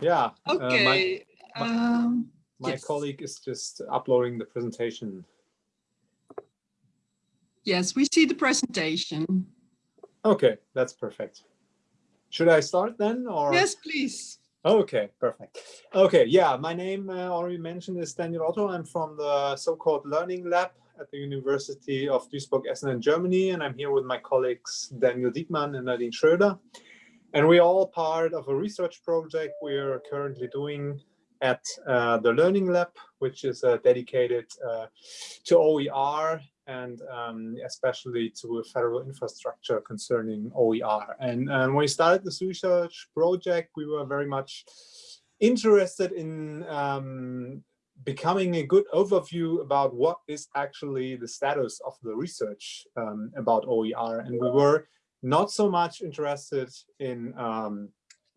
Yeah. Okay. Uh, my, my, um, my yes. colleague is just uploading the presentation. Yes, we see the presentation. Okay, that's perfect. Should I start then or? Yes, please. Okay, perfect. Okay, yeah, my name uh, already mentioned is Daniel Otto. I'm from the so-called Learning Lab at the University of Duisburg-Essen in Germany, and I'm here with my colleagues Daniel Diekmann and Nadine Schröder. And we're all part of a research project we're currently doing at uh, the Learning Lab, which is uh, dedicated uh, to OER and um, especially to federal infrastructure concerning OER. And um, when we started this research project, we were very much interested in um, becoming a good overview about what is actually the status of the research um, about OER. And we were not so much interested in um,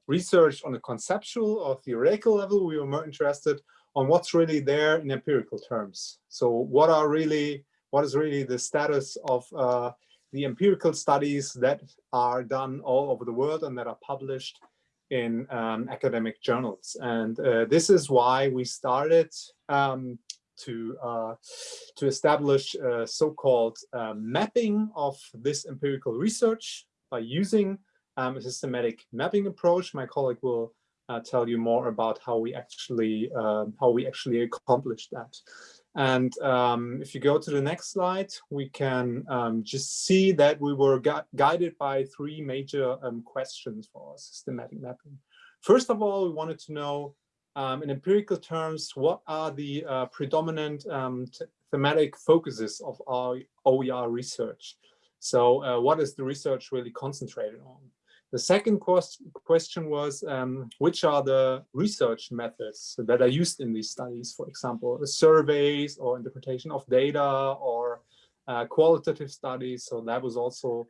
research on a conceptual or theoretical level. We were more interested on what's really there in empirical terms. So what are really what is really the status of uh, the empirical studies that are done all over the world and that are published in um, academic journals. And uh, this is why we started um, to, uh, to establish a so-called uh, mapping of this empirical research by using um, a systematic mapping approach. My colleague will uh, tell you more about how we actually uh, how we actually accomplish that. And um, if you go to the next slide, we can um, just see that we were gu guided by three major um, questions for systematic mapping. First of all, we wanted to know um, in empirical terms, what are the uh, predominant um, thematic focuses of our OER research? So uh, what is the research really concentrated on? The second quest question was, um, which are the research methods that are used in these studies, for example, surveys or interpretation of data or uh, qualitative studies. So that was also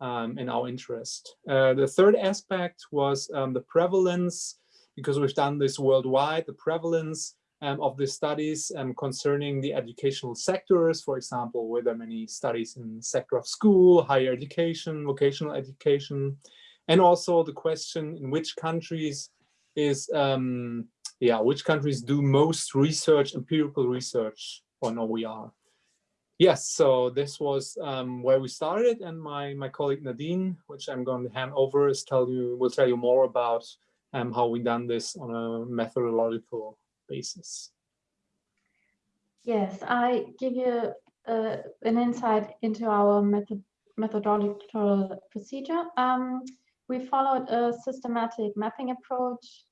um, in our interest. Uh, the third aspect was um, the prevalence, because we've done this worldwide, the prevalence um, of the studies um, concerning the educational sectors, for example, were there many studies in sector of school, higher education, vocational education, and also the question in which countries is um, yeah which countries do most research empirical research on OER yes so this was um, where we started and my my colleague Nadine which I'm going to hand over is tell you will tell you more about um, how we done this on a methodological basis yes I give you uh, an insight into our method methodological procedure um, we followed a systematic mapping approach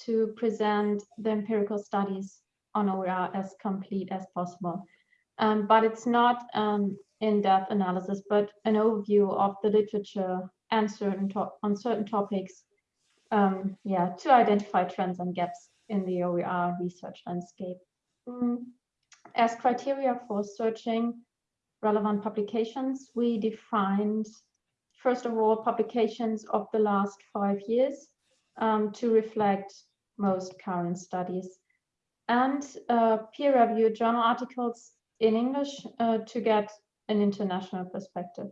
to present the empirical studies on OER as complete as possible. Um, but it's not an in-depth analysis, but an overview of the literature and certain on certain topics, um, yeah, to identify trends and gaps in the OER research landscape. Mm. As criteria for searching relevant publications, we defined first of all, publications of the last five years um, to reflect most current studies and uh, peer-reviewed journal articles in English uh, to get an international perspective.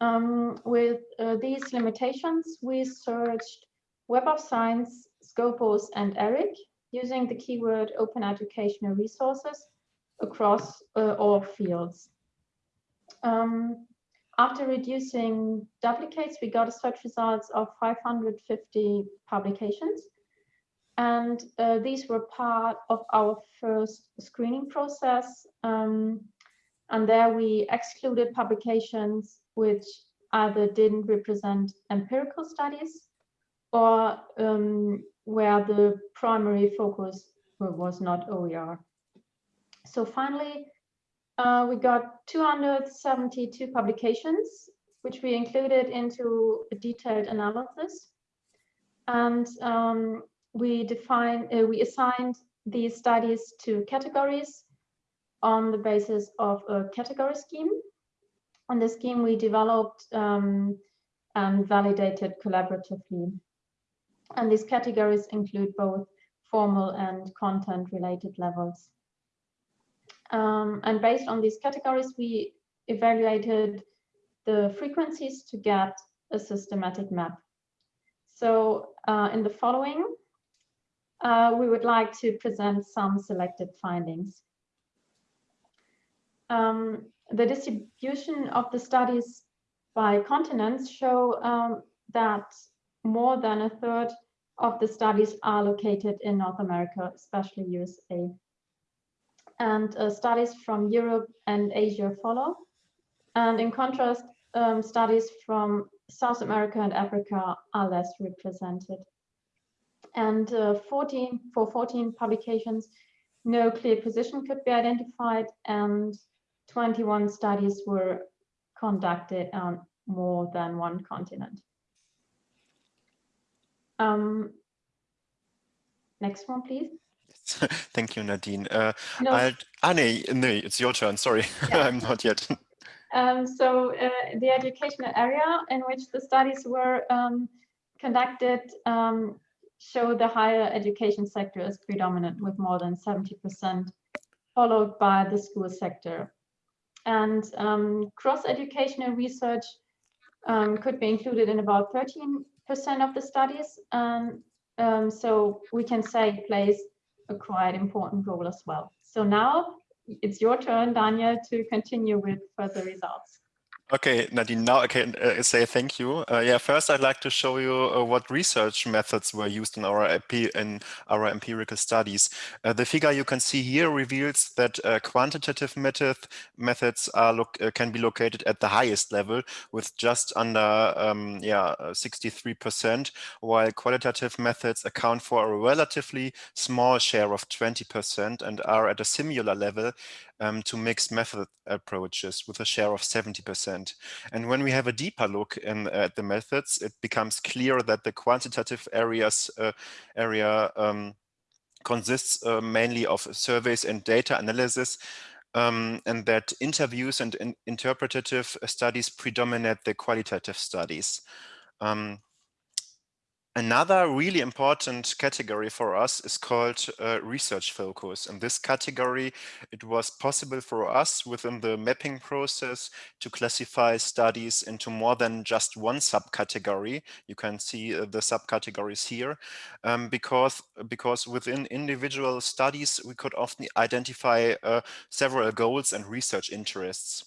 Um, with uh, these limitations, we searched Web of Science, Scopus, and ERIC using the keyword open educational resources across uh, all fields. Um, after reducing duplicates, we got a search results of 550 publications. And uh, these were part of our first screening process. Um, and there we excluded publications which either didn't represent empirical studies or um, where the primary focus was not OER. So finally, uh, we got 272 publications, which we included into a detailed analysis. And um, we defined, uh, we assigned these studies to categories on the basis of a category scheme. On the scheme we developed um, and validated collaboratively. And these categories include both formal and content related levels. Um, and based on these categories, we evaluated the frequencies to get a systematic map. So uh, in the following, uh, we would like to present some selected findings. Um, the distribution of the studies by continents show um, that more than a third of the studies are located in North America, especially USA. And uh, studies from Europe and Asia follow. And in contrast, um, studies from South America and Africa are less represented. And uh, 14, for 14 publications, no clear position could be identified and 21 studies were conducted on more than one continent. Um, next one, please. Thank you, Nadine. Uh, No. I'll, ah, no, no, it's your turn. Sorry, Yeah. I'm not yet. Um, so uh, the educational area in which the studies were um, conducted um, show the higher education sector as predominant with more than 70%, followed by the school sector. And um, cross-educational research um, could be included in about 13% of the studies. Um, so we can say it plays a quite important role as well. So now it's your turn, Daniel, to continue with further results. Okay, Nadine, now I can uh, say thank you. Uh, yeah, first I'd like to show you uh, what research methods were used in our in our empirical studies. Uh, the figure you can see here reveals that uh, quantitative method methods uh, can be located at the highest level with just under um, yeah 63%, while qualitative methods account for a relatively small share of 20% and are at a similar level um, to mixed method approaches with a share of 70%. And when we have a deeper look in, at the methods, it becomes clear that the quantitative areas uh, area um, consists uh, mainly of surveys and data analysis, um, and that interviews and in interpretative studies predominate the qualitative studies. Um, Another really important category for us is called uh, research focus. In this category, it was possible for us within the mapping process to classify studies into more than just one subcategory. You can see uh, the subcategories here, um, because, because within individual studies, we could often identify uh, several goals and research interests.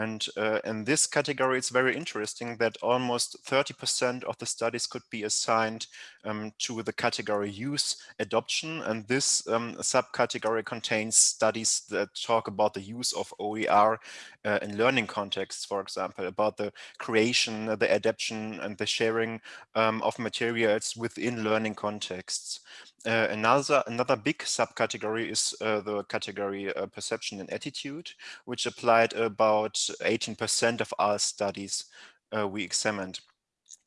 And uh, in this category, it's very interesting that almost 30% of the studies could be assigned um, to the category use adoption. And this um, subcategory contains studies that talk about the use of OER uh, in learning contexts, for example, about the creation, the adaptation and the sharing um, of materials within learning contexts. Uh, another another big subcategory is uh, the category uh, perception and attitude, which applied about 18% of our studies uh, we examined.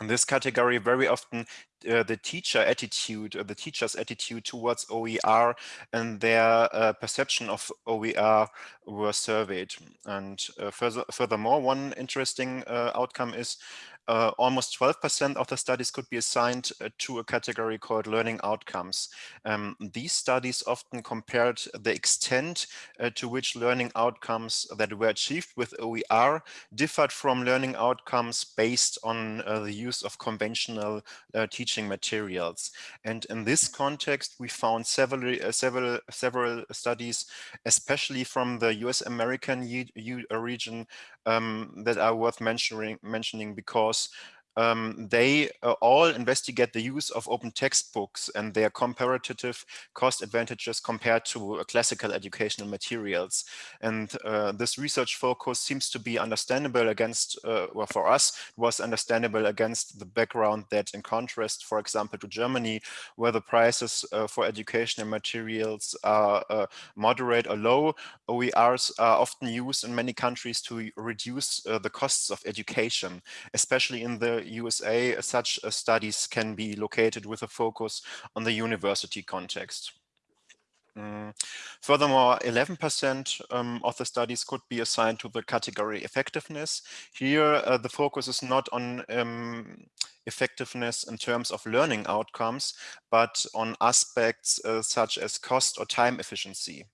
In this category, very often uh, the teacher attitude, the teacher's attitude towards OER and their uh, perception of OER were surveyed. And further, furthermore, one interesting outcome is uh, almost 12% of the studies could be assigned uh, to a category called learning outcomes. Um, these studies often compared the extent uh, to which learning outcomes that were achieved with OER differed from learning outcomes based on uh, the use of conventional uh, teaching materials. And in this context, we found several, uh, several, several studies, especially from the US American region, um, that are worth mentioning, mentioning because um, they uh, all investigate the use of open textbooks and their comparative cost advantages compared to uh, classical educational materials. And uh, this research focus seems to be understandable against, uh, well, for us, was understandable against the background that in contrast, for example, to Germany, where the prices uh, for educational materials are uh, moderate or low, OERs are often used in many countries to reduce the costs of education, especially in the USA, such uh, studies can be located with a focus on the university context. Mm. Furthermore, 11% um, of the studies could be assigned to the category effectiveness. Here, uh, the focus is not on um, effectiveness in terms of learning outcomes, but on aspects uh, such as cost or time efficiency.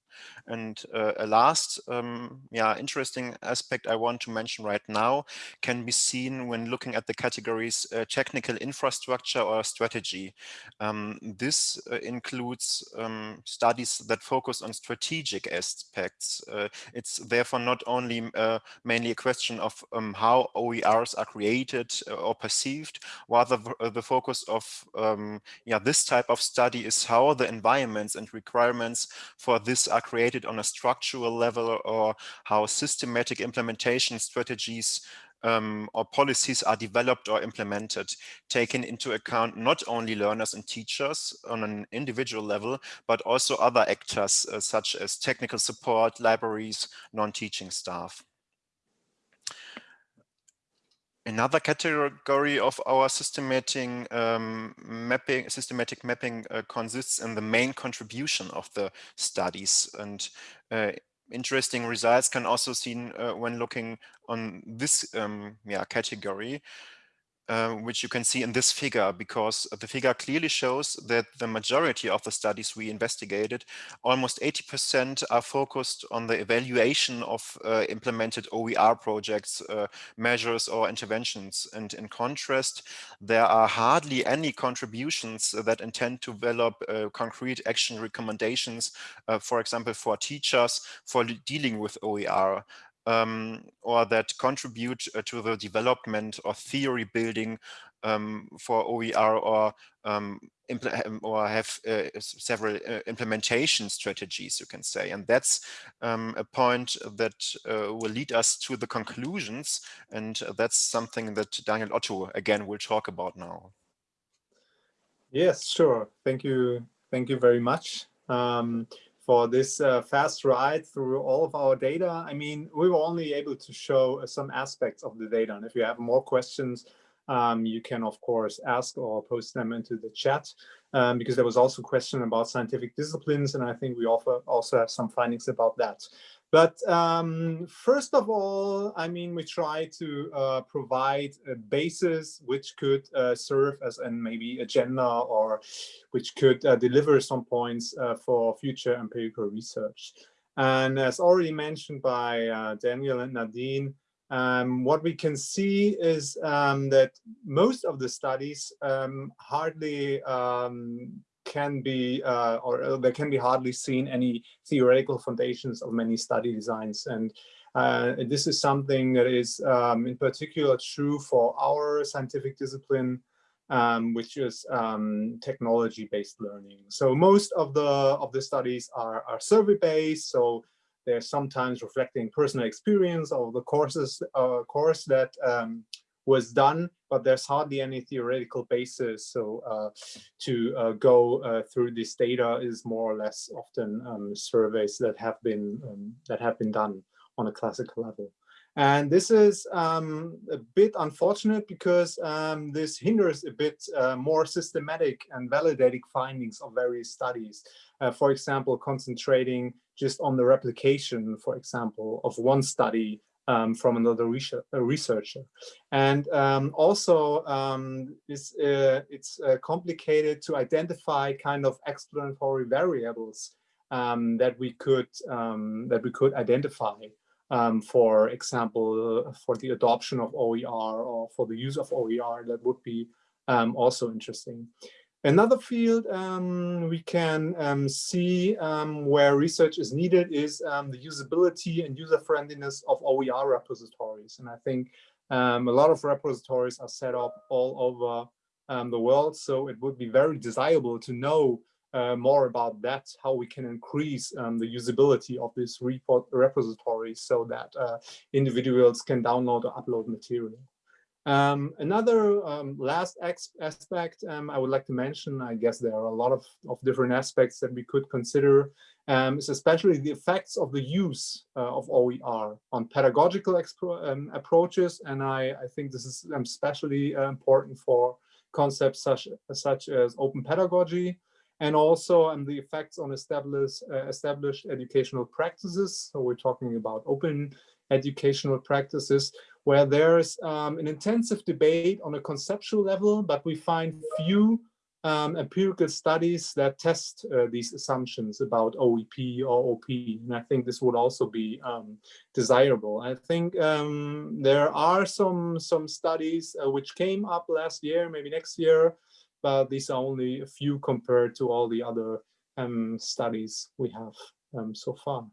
And uh, a last, um, yeah, interesting aspect I want to mention right now can be seen when looking at the categories uh, technical infrastructure or strategy. Um, this uh, includes um, studies that focus on strategic aspects. Uh, it's therefore not only uh, mainly a question of um, how OERs are created uh, or perceived, rather the focus of um, yeah, this type of study is how the environments and requirements for this are created on a structural level or how systematic implementation strategies um, or policies are developed or implemented, taking into account not only learners and teachers on an individual level, but also other actors uh, such as technical support, libraries, non-teaching staff. Another category of our systematic um, mapping, systematic mapping uh, consists in the main contribution of the studies. And uh, interesting results can also seen uh, when looking on this um, yeah, category. Uh, which you can see in this figure, because the figure clearly shows that the majority of the studies we investigated, almost 80% are focused on the evaluation of uh, implemented OER projects, uh, measures or interventions. And in contrast, there are hardly any contributions that intend to develop uh, concrete action recommendations, uh, for example, for teachers for dealing with OER um, or that contribute uh, to the development or theory building um, for OER or um, or have uh, several uh, implementation strategies, you can say. And that's um, a point that uh, will lead us to the conclusions. And that's something that Daniel Otto, again, will talk about now. Yes, sure. Thank you. Thank you very much. Um, for this uh, fast ride through all of our data. I mean, we were only able to show uh, some aspects of the data. And if you have more questions, um, you can, of course, ask or post them into the chat, um, because there was also a question about scientific disciplines, and I think we offer, also have some findings about that. But um, first of all, I mean, we try to uh, provide a basis which could uh, serve as an maybe agenda or which could uh, deliver some points uh, for future empirical research. And as already mentioned by uh, Daniel and Nadine, um, what we can see is um, that most of the studies um, hardly um, can be, uh, or uh, there can be hardly seen any theoretical foundations of many study designs. And uh, this is something that is um, in particular true for our scientific discipline, um, which is um, technology-based learning. So most of the of the studies are, are survey-based. So they're sometimes reflecting personal experience of the courses uh, course that um, was done, but there's hardly any theoretical basis. So uh, to uh, go uh, through this data is more or less often um, surveys that have been um, that have been done on a classical level. And this is um, a bit unfortunate because um, this hinders a bit uh, more systematic and validating findings of various studies. Uh, for example, concentrating just on the replication, for example, of one study um, from another researcher. And um, also, um, it's, uh, it's uh, complicated to identify kind of explanatory variables um, that we could um, that we could identify. Um, for example, uh, for the adoption of OER or for the use of OER, that would be also interesting. Another field um, we can um, see um, where research is needed is um, the usability and user-friendliness of OER repositories. And I think um, a lot of repositories are set up all over um, the world, so it would be very desirable to know uh, more about that, how we can increase the usability of this report repositories so that uh, individuals can download or upload material. Um, another um, last aspect um, I would like to mention, I guess there are a lot of, of different aspects that we could consider, um, is especially the effects of the use uh, of OER on pedagogical um, approaches. And I, I, think this is um, especially uh, important for concepts such, such as open pedagogy, and also um, the effects on established, uh, established educational practices. So we're talking about open educational practices where there's um, an intensive debate on a conceptual level, but we find few um, empirical studies that test uh, these assumptions about OEP or OP. And I think this would also be um, desirable. I think um, there are some, some studies uh, which came up last year, maybe next year, but these are only a few compared to all the other um, studies we have um, so far.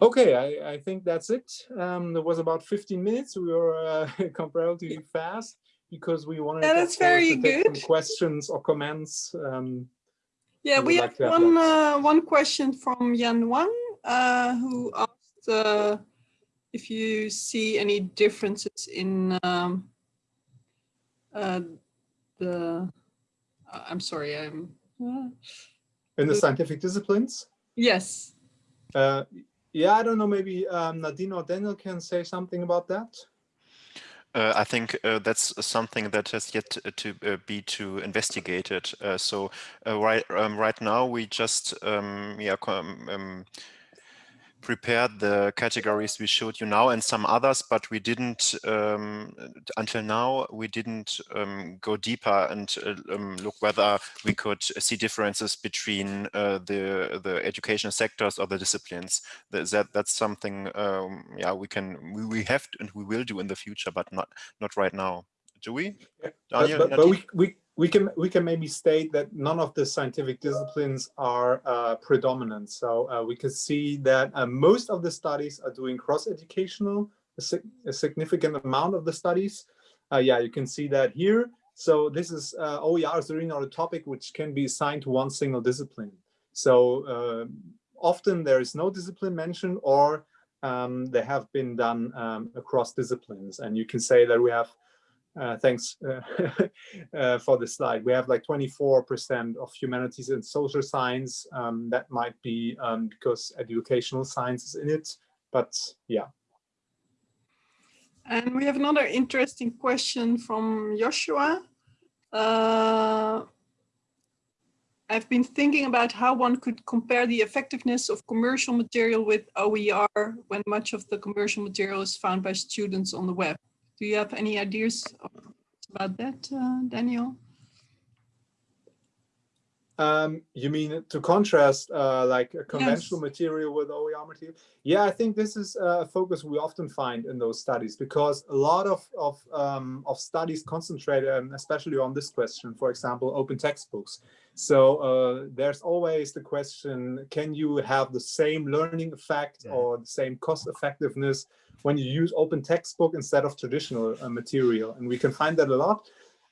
Okay, I, I think that's it. Um, it was about 15 minutes. We were uh, comparatively fast because we wanted very to take some good. questions or comments. Um, Yeah, we like have one uh, one question from Yan Wang, uh, who asked uh, if you see any differences in um, uh, the. uh, I'm sorry, I'm. uh, in the scientific disciplines. yes. Yeah, I don't know, maybe um, Nadine or Daniel can say something about that. Uh, I think uh, that's something that has yet to uh, be to investigated. Uh, so uh, right um, right now we just um, yeah um, prepared the categories we showed you now and some others, but we didn't um, until now we didn't um, go deeper and uh, um, look whether we could see differences between uh, the the educational sectors or the disciplines. That, that that's something um, yeah we can we, we have to, and we will do in the future, but not not right now. Do we? But, Daniel, but, but Nadine? we, we, we can we can maybe state that none of the scientific disciplines are uh, predominant. So uh, we can see that uh, most of the studies are doing cross-educational, a, a significant amount of the studies. Uh, yeah, you can see that here. So this is OER is really not a topic which can be assigned to one single discipline. So uh, often there is no discipline mentioned or um, they have been done um, across disciplines. And you can say that we have uh, thanks uh, uh, for the slide. We have like 24% of humanities and social science. Um, that might be um, because educational science is in it, but yeah. And we have another interesting question from Joshua. Uh, I've been thinking about how one could compare the effectiveness of commercial material with OER when much of the commercial material is found by students on the web. Do you have any ideas about that, uh, Daniel? Um, you mean to contrast uh, like a conventional material with OER material? Yeah, I think this is a focus we often find in those studies because a lot of of, um, of studies concentrate um, especially on this question, for example, open textbooks. So uh, there's always the question, can you have the same learning effect Yeah. or the same cost effectiveness when you use open textbook instead of traditional uh, material? And we can find that a lot.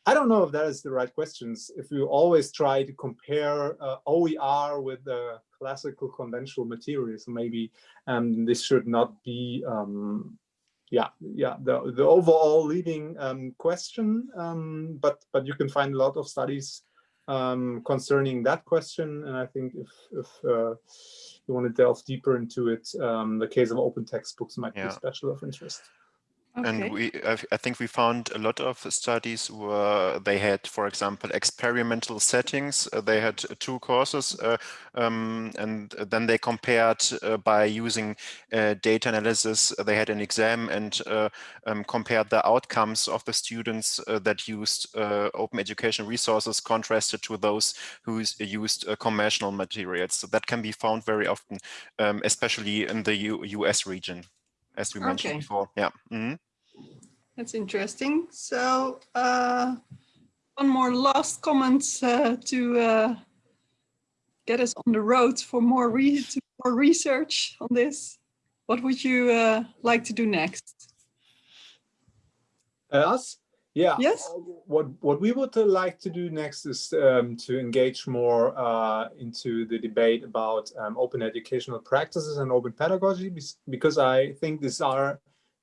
I don't know if that is the right questions. If you always try to compare uh, OER with the classical conventional materials, maybe um, this should not be, um, yeah, yeah, the, the overall leading um, question. Um, but but you can find a lot of studies um, concerning that question, and I think if if uh, you want to delve deeper into it, um, the case of open textbooks might be special of interest. Okay. And we, I think we found a lot of studies where they had, for example, experimental settings. Uh, they had two courses, uh, um, and then they compared uh, by using uh, data analysis. They had an exam and uh, um, compared the outcomes of the students uh, that used uh, open education resources contrasted to those who used uh, conventional materials. So that can be found very often, um, especially in the U US region as we mentioned Okay. before. Yeah. Mhm. That's interesting. So uh, one more last comment uh, to uh, get us on the road for more, re to more research on this. What would you uh, like to do next? Uh, us? Yeah. Yes. uh, What what we would like to do next is um, to engage more uh, into the debate about um, open educational practices and open pedagogy, because I think these are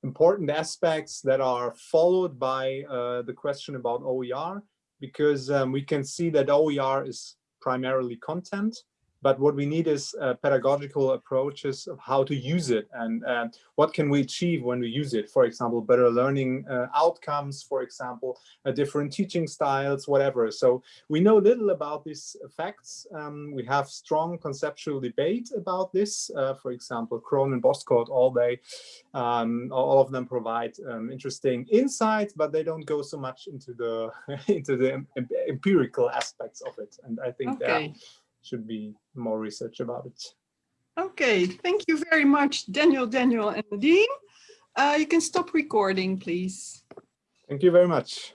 important aspects that are followed by uh, the question about OER, because um, we can see that OER is primarily content, but what we need is uh, pedagogical approaches of how to use it and uh, what can we achieve when we use it. For example, better learning uh, outcomes, for example, uh, different teaching styles, whatever. So we know little about these facts. Um, we have strong conceptual debate about this. Uh, for example, Cronin and Bozkurt, all they, um, all of them provide um, interesting insights, but they don't go so much into the into the empirical aspects of it. And I think Okay. there should be more research about it. Okay, thank you very much, Daniel, Daniel, and Nadine. Uh, you can stop recording, please. Thank you very much.